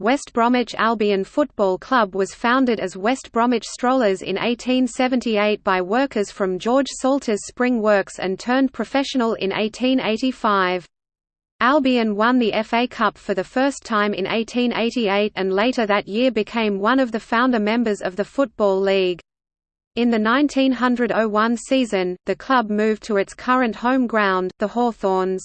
West Bromwich Albion Football Club was founded as West Bromwich Strollers in 1878 by workers from George Salter's Spring Works and turned professional in 1885. Albion won the FA Cup for the first time in 1888 and later that year became one of the founder members of the Football League. In the 1900–01 season, the club moved to its current home ground, the Hawthorns.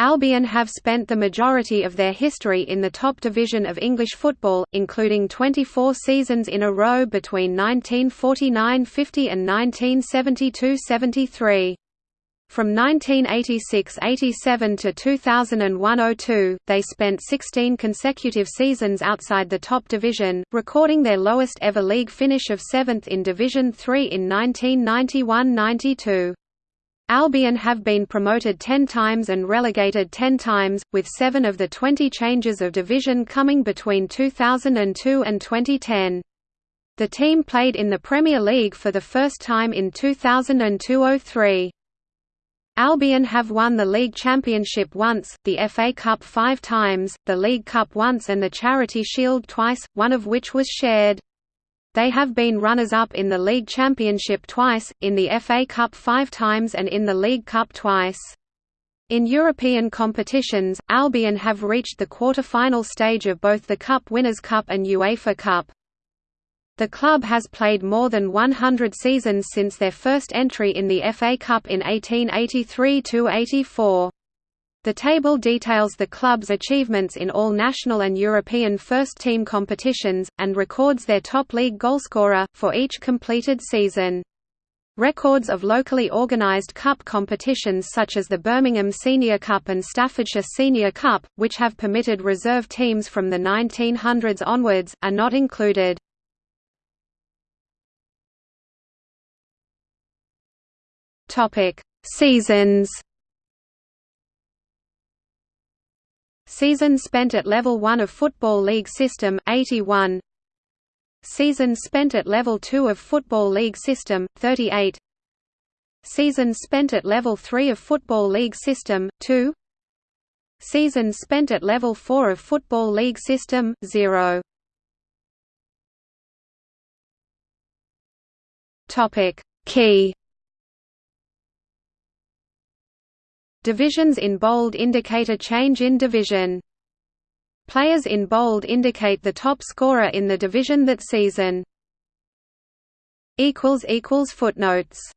Albion have spent the majority of their history in the top division of English football, including 24 seasons in a row between 1949–50 and 1972–73. From 1986–87 to 2001–02, they spent 16 consecutive seasons outside the top division, recording their lowest ever league finish of 7th in Division 3 in 1991–92. Albion have been promoted 10 times and relegated 10 times, with 7 of the 20 changes of division coming between 2002 and 2010. The team played in the Premier League for the first time in 2002–03. Albion have won the League Championship once, the FA Cup five times, the League Cup once and the Charity Shield twice, one of which was shared. They have been runners-up in the League Championship twice, in the FA Cup five times and in the League Cup twice. In European competitions, Albion have reached the quarter-final stage of both the Cup Winners' Cup and UEFA Cup. The club has played more than 100 seasons since their first entry in the FA Cup in 1883–84. The table details the club's achievements in all national and European first-team competitions, and records their top league goalscorer, for each completed season. Records of locally organised cup competitions such as the Birmingham Senior Cup and Staffordshire Senior Cup, which have permitted reserve teams from the 1900s onwards, are not included. Seasons Season spent at Level 1 of Football League System, 81 Season spent at Level 2 of Football League System, 38 Season spent at Level 3 of Football League System, 2 Season spent at Level 4 of Football League System, 0 Key Divisions in bold indicate a change in division. Players in bold indicate the top scorer in the division that season. Footnotes